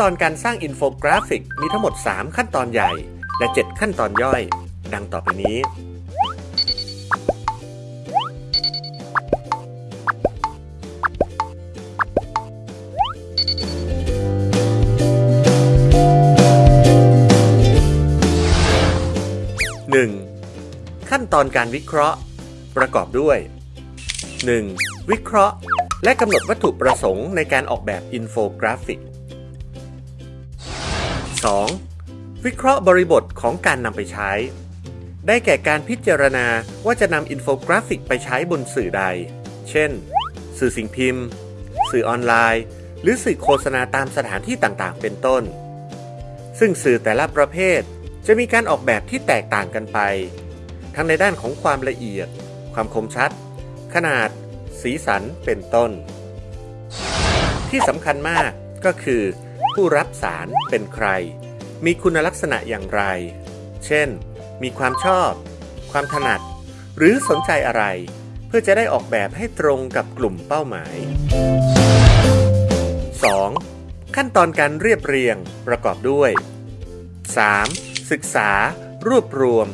ตอนการสร้างอินโฟกราฟิกมีทั้งหมด 3 ขั้นตอนใหญ่ และ 7 ขั้นตอนย่อย ดังต่อไปนี้ 1. ขั้นตอนการวิเคราะห์ ประกอบด้วย 1. วิเคราะห์ และกำหนดวัตถุประสงค์ในการออกแบบอินโฟกราฟิก 2. วิเคราะห์บริบทของการนำไปใช้ ได้แก่การพิจารณาว่าจะนำอินโฟกราฟิกไปใช้บนสื่อใด เช่น สื่อสิ่งพิมพ์ สื่อออนไลน์ หรือสื่อโฆษณาตามสถานที่ต่างๆ เป็นต้น ซึ่งสื่อแต่ละประเภท จะมีการออกแบบที่แตกต่างกันไป ทั้งในด้านของความละเอียด ความคมชัด ขนาด สีสัน เป็นต้น ที่สำคัญมากก็คือ ผู้รับสารเป็นใคร มีคุณลักษณะอย่างไร เช่น มีความชอบ ความถนัด หรือสนใจอะไร เพื่อจะได้ออกแบบให้ตรงกับกลุ่มเป้าหมาย 2. ขั้นตอนการเรียบเรียงประกอบด้วย 3. ศึกษา รวบรวม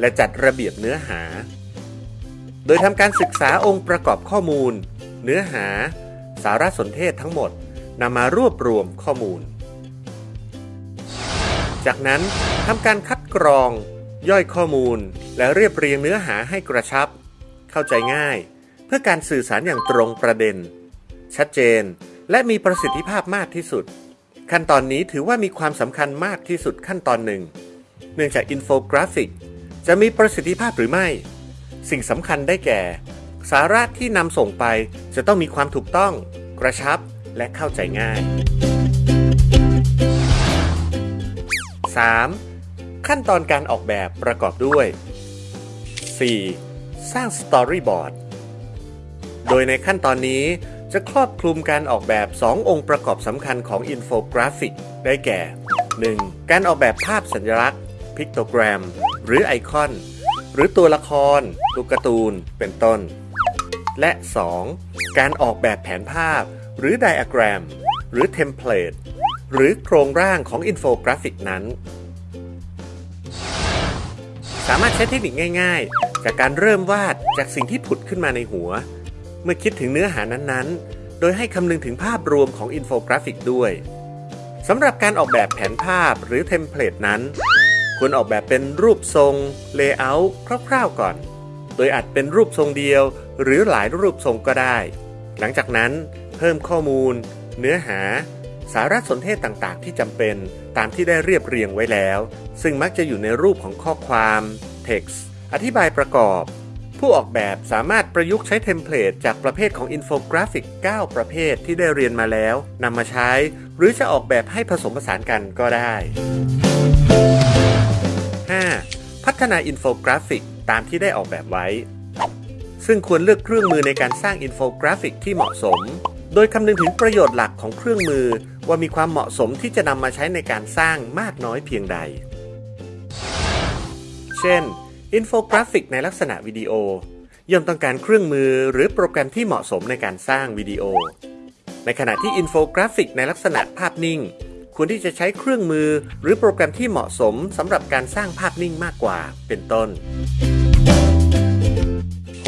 และจัดระเบียบเนื้อหา โดยทำการศึกษาองค์ประกอบข้อมูล เนื้อหา สารสนเทศทั้งหมด นำมารวบรวมข้อมูล จากนั้นทำการคัดกรอง ย่อยข้อมูล และเรียบเรียงเนื้อหาให้กระชับ เข้าใจง่าย เพื่อการสื่อสารอย่างตรงประเด็น ชัดเจนและมีประสิทธิภาพมากที่สุด ขั้นตอนนี้ถือว่ามีความสำคัญมากที่สุดขั้นตอนหนึ่ง เนื่องจากอินโฟกราฟิก จะมีประสิทธิภาพหรือไม่ สิ่งสำคัญได้แก่ สาระที่นำส่งไปจะต้องมีความถูกต้อง กระชับ และเข้าใจง่าย 3. ขั้นตอนการออกแบบประกอบด้วย 4. สร้าง storyboard โดยในขั้นตอนนี้จะครอบคลุมการออกแบบ 2 องค์ประกอบสำคัญของอินโฟกราฟิก ได้แก่ 1. การออกแบบภาพสัญลักษณ์ pictogram หรือไอคอน หรือตัวละครตัวการ์ตูน เป็นต้น และ 2. การออกแบบแผนภาพ หรือไดอะแกรม หรือ template หรือโครงร่างของอินโฟกราฟิกนั้น สามารถใช้เทคนิคง่าย ๆ จากการเริ่มวาดจากสิ่งที่ผุดขึ้นมาในหัว เมื่อคิดถึงเนื้อหานั้นๆ โดยให้คำนึงถึงภาพรวมของอินโฟกราฟิกด้วยสำหรับการออกแบบแผนภาพหรือ template นั้น ควรออกแบบเป็นรูปทรง layout คร่าวๆก่อน โดยอาจเป็นรูปทรงเดียว หรือหลายรูปทรงก็ได้ หลังจากนั้น เพิ่มข้อมูล เนื้อหา สารสนเทศต่างๆ ที่จำเป็นตามที่ได้เรียบเรียงไว้แล้ว ซึ่งมักจะอยู่ในรูปของข้อความ text อธิบายประกอบ ผู้ออกแบบสามารถประยุกต์ใช้ template จากประเภทของอินโฟกราฟิก 9 ประเภทที่ได้เรียนมาแล้วนำมาใช้ หรือจะออกแบบให้ผสมผสานกันก็ได้ 5. พัฒนาอินโฟกราฟิกตามที่ได้ออกแบบไว้ซึ่งควรเลือกเครื่องมือในการสร้างอินโฟกราฟิกที่เหมาะสม โดยคำนึงถึงประโยชน์หลักของเครื่องมือ ว่ามีความเหมาะสมที่จะนำมาใช้ในการสร้างมากน้อยเพียงใด เช่น อินโฟกราฟิกในลักษณะวิดีโอย่อมต้องการเครื่องมือหรือโปรแกรมที่เหมาะสมในการสร้างวิดีโอ ในขณะที่อินโฟกราฟิกในลักษณะภาพนิ่ง ควรที่จะใช้เครื่องมือหรือโปรแกรมที่เหมาะสมสำหรับการสร้างภาพนิ่งมากกว่า เป็นต้น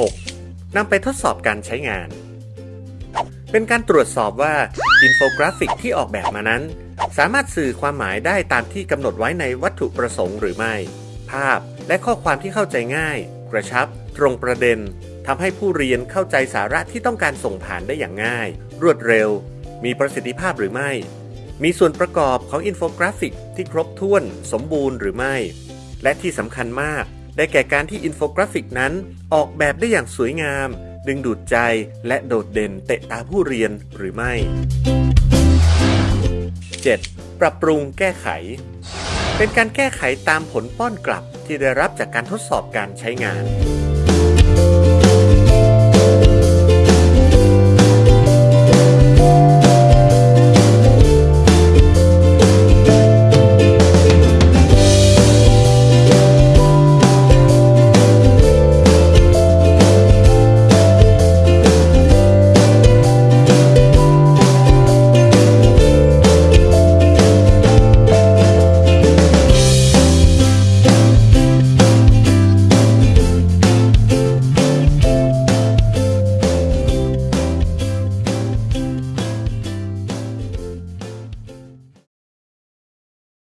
6. นำไปทดสอบการใช้งาน เป็นการตรวจสอบว่าอินโฟกราฟิกที่ออกแบบมานั้น สามารถสื่อความหมายได้ตามที่กำหนดไว้ในวัตถุประสงค์หรือไม่ ภาพและข้อความที่เข้าใจง่าย กระชับ ตรงประเด็นทำให้ผู้เรียนเข้าใจสาระที่ต้องการส่งผ่านได้อย่างง่าย รวดเร็ว มีประสิทธิภาพหรือไม่ มีส่วนประกอบของอินโฟกราฟิกที่ครบถ้วน สมบูรณ์หรือไม่ และที่สำคัญมาก ได้แก่การที่อินโฟกราฟิกนั้นออกแบบได้อย่างสวยงาม ดึงดูดใจและโดดเด่นเตะตาผู้เรียนหรือไม่ 7. ปรับปรุงแก้ไข เป็นการแก้ไขตามผลป้อนกลับที่ได้รับจากการทดสอบการใช้งาน